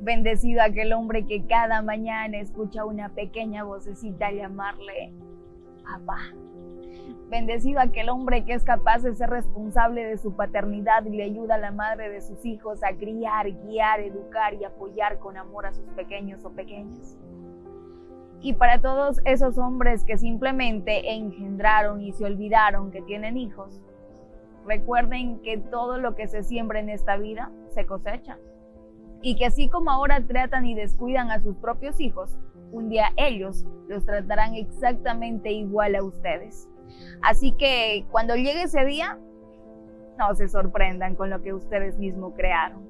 Bendecido aquel hombre que cada mañana escucha una pequeña vocecita llamarle papá. Bendecido aquel hombre que es capaz de ser responsable de su paternidad y le ayuda a la madre de sus hijos a criar, guiar, educar y apoyar con amor a sus pequeños o pequeñas. Y para todos esos hombres que simplemente engendraron y se olvidaron que tienen hijos, recuerden que todo lo que se siembra en esta vida se cosecha y que así como ahora tratan y descuidan a sus propios hijos, un día ellos los tratarán exactamente igual a ustedes. Así que cuando llegue ese día, no se sorprendan con lo que ustedes mismos crearon.